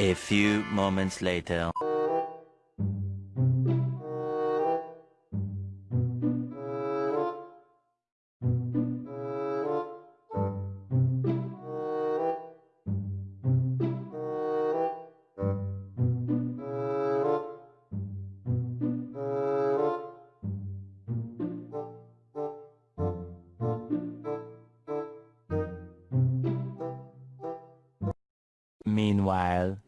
A few moments later. Meanwhile.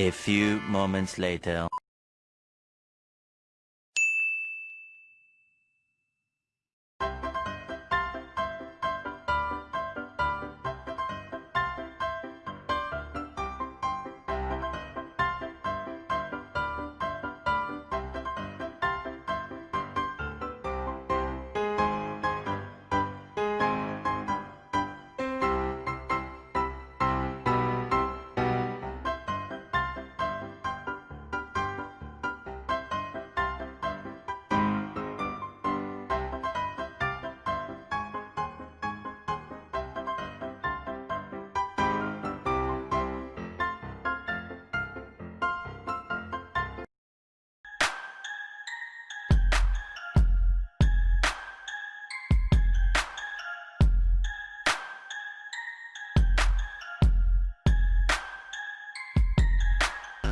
A few moments later.